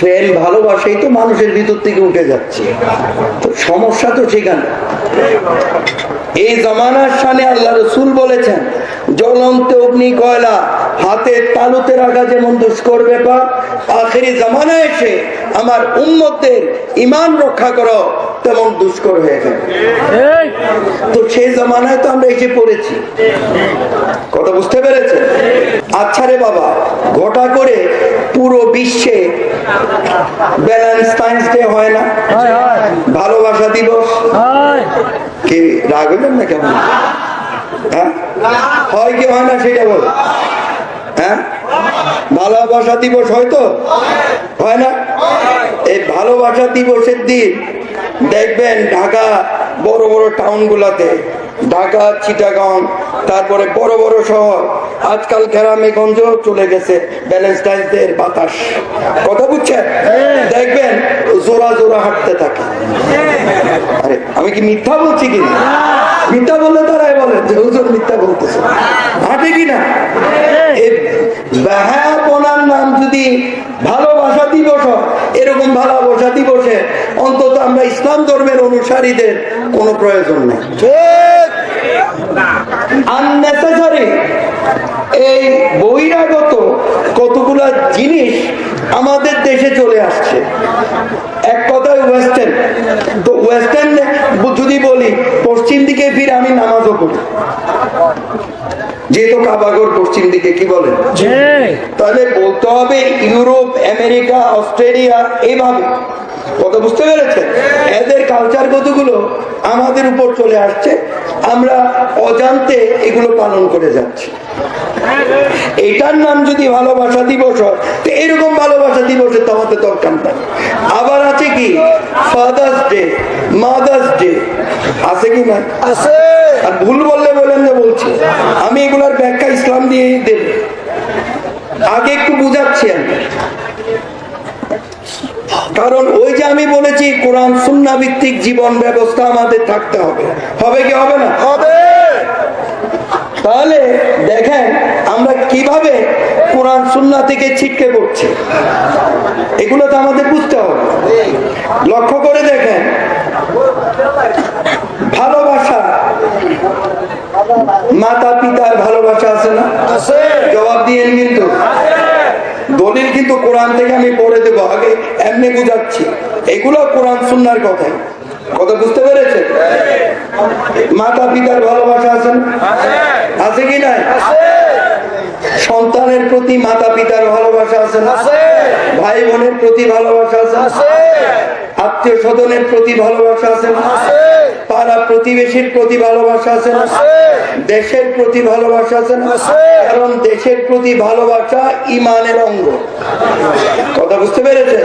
প্রেম ভালোবাসাই তো মানুষের ভিতর থেকে উঠে যাচ্ছে। তো সমস্যা তো সেখানে। এই জমানার সামনে আল্লাহ রসুল বলেছেন জ্বলন্ত অগ্নি কয়লা হাতের তালুতে রাখা যেমন দুষ্কর ব্যাপার আখেরি জামানা এসে আমার উন্মতের ইমান রক্ষা করো তেমন দুষ্কর হয়ে যাবে তো সেই জামানায় তো আমরা এসে পড়েছি। কথা বুঝতে পেরেছে আচ্ছা রে বাবা গোটা করে পুরো বিশ্বে ব্যালেন্স ডে হয় না? ভালোবাসা দিবস? কি রাগ হইলেন না কেমন হ্যাঁ? হয় কি হয় না সেটা বল। হ্যাঁ? ভালোবাসা দিবস হয়তো হয় না? এই ভালোবাসা দিবসের দিন দেখবেন ঢাকা বড় বড় টাউন গুলাতে ঢাকা চিটাগাং তারপরে বড় বড় শহর আজকাল গ্রামে গঞ্জেও চলে গেছে ব্যালেন্সটাইনদের বাতাস। কথা বুঝছেন? দেখবেন জোড়া জোড়া হাঁটতে থাকে। আরে আমি কি মিথ্যা বলছি কি? মিথ্যা বললে তারাই বলে যে হুজুর মিথ্যা বলতেছে। হাঁটে কি না? এই নাম যদি ভালোবাসা দিবস এরকম ভালোবাসা দিবসে অন্তত আমরা ইসলাম ধর্মের অনুসারীদের কোনো প্রয়োজন নেই। এই বহিরাগত কতগুলা জিনিস আমাদের দেশে চলে আসছে। এক কথায় ওয়েস্টার্ন তো ওয়েস্টার্ন যদি বলি পশ্চিম দিকে ফিরে আমি নামাজও পড়ি। যেহেতু কাবাগর পশ্চিম দিকে কি বলেন? তাহলে বলতে হবে ইউরোপ আমেরিকা অস্ট্রেলিয়া এইভাবে কথা বুঝতে পেরেছে এদের কালচার কতগুলো আমাদের উপর চলে আসছে আমরা অজান্তে এগুলো পালন করে যাচ্ছি। এটার নাম যদি ভালোবাসা দিবস হয় তো এরকম ভালোবাসা দিবসের তো আমাদের দরকার নাই। আবার আছে কি? ফাদার্স ডে মাদার্স ডে আছে কি না? আছে। আর ভুল বললে বলেন যে বলছি। আমি এগুলার ব্যাখ্যা ইসলাম দিয়ে দেব। আগে একটু বুঝাচ্ছি আমি। কারণ ওই আমি বলেছি কোরআন সুন্না ভিত্তিক জীবন ব্যবস্থা আমাদের থাকতে হবে। হবে কি হবে না? হবে। তাহলে দেখেন আমরা কীভাবে কোরআন সুন্না থেকে ছিটকে পড়ছি? এগুলো তো আমাদের বুঝতে হবে। লক্ষ্য করে দেখেন ভালোবাসা মাতা পিতার ভালোবাসা আছে না? আছে। জবাব দিয়েন কিন্তু দলিল কিন্তু কোরআন থেকে আমি পড়ে দেবো আগে এমনি বুঝাচ্ছি। এগুলো কোরআন সুন্নার কথাই কথা বুঝতে পেরেছে মাতা পিতার ভালোবাসা আছে না? আছে কি নাই? সন্তানের প্রতি মাতা পিতার ভালোবাসা আছে ভাই বোনের প্রতি ভালোবাসা আছে আত্মীয় স্বজনের প্রতি ভালোবাসা আছে না? আছে। পাড়া প্রতিবেশীর প্রতি ভালোবাসা আছে না? দেশের প্রতি ভালোবাসা আছে না? কারণ দেশের প্রতি ভালোবাসা ইমানের অঙ্গ। কথা বুঝতে পেরেছে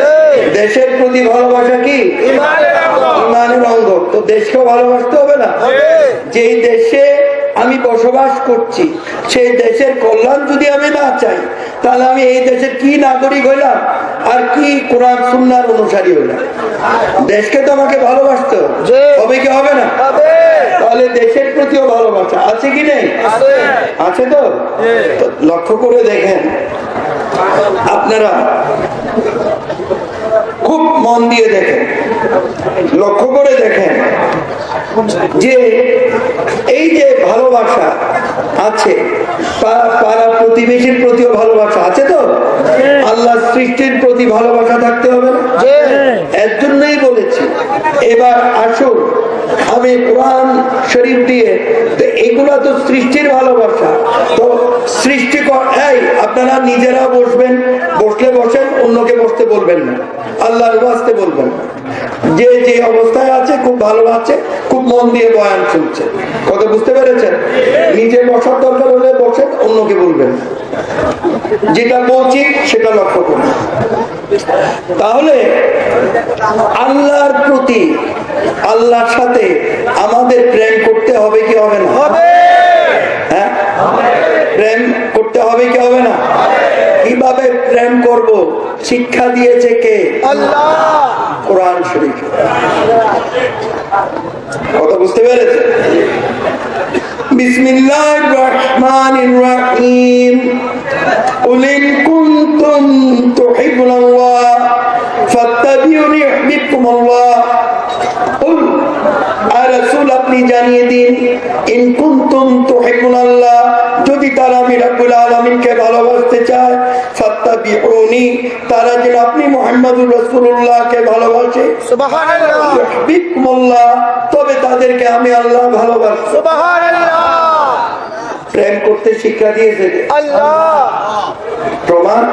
দেশের প্রতি ভালোবাসা কি? ইমানের অঙ্গ। তো দেশকে ভালোবাসতে হবে না। যেই দেশে আমি বসবাস করছি। সেই দেশের কল্যাণ যদি আমি না চাই তাহলে আমি এই দেশের কি নাগরিক হইলাম আর কি কোরআন সুন্নার অনুসারী হইলাম? দেশকে তো আমাকে ভালোবাসতে। হবে। কি হবে না? তাহলে দেশের প্রতিও ভালোবাসা আছে কি নেই? আছে। তো? লক্ষ্য করে দেখেন। আপনারা খুব মন দিয়ে দেখেন লক্ষ্য করে দেখেন যে এই যে ভালোবাসা আছে পাড়া প্রতিবেশীর প্রতিও ভালোবাসা আছে তো? আল্লাহ সৃষ্টির প্রতি ভালোবাসা থাকতে হবে না? এর জন্যই বলেছি। এবার আসুন আমি কোরআন শরীফ দিয়ে তো এগুলা তো সৃষ্টির ভালোবাসা। তো সৃষ্টি এই আপনারা নিজেরা বসবেন বসলে বসেন অন্যকে বসতে বলবেন না। আল্লাহর বাঁচতে বলবেন। যে যে অবস্থায় খুব ভালো আছে খুব মন দিয়ে বয়ান শুনছে। কথা বুঝতে পেরেছেন? নিজে বসার দরকার হলে বসেন অন্যকে বলবেন। যেটা বলছি সেটা লক্ষ্য করুন। তাহলে আল্লাহর প্রতি আল্লাহর সাথে আমাদের প্রেম করতে হবে কি হবে না? হবে! হ্যাঁ? প্রেম করতে হবে কি হবে না? কীভাবে প্রেম করব? শিক্ষা দিয়েছে কে? আল্লাহ! কোরআন শরীফ। বুঝতে পেরেছে রহিম। কুনতুম তুহিবুনাল্লাহ ফাত্তাবিউনি আর রাসূল আপনি জানিয়ে দিন ইন কুনতুম তুহিবুনাল্লাহ যদি তারা আমি রব্বুল আলমিনকে ভালোবাসতে চায় সত্তা তারা যেন আপনি মোহাম্মদুর রসুল্লাহকে ভালোবাসে। আমি আল্লাহ ভালোবাসি। প্রেম করতে শিক্ষা দিয়েছে। আল্লাহ। প্রমাণ?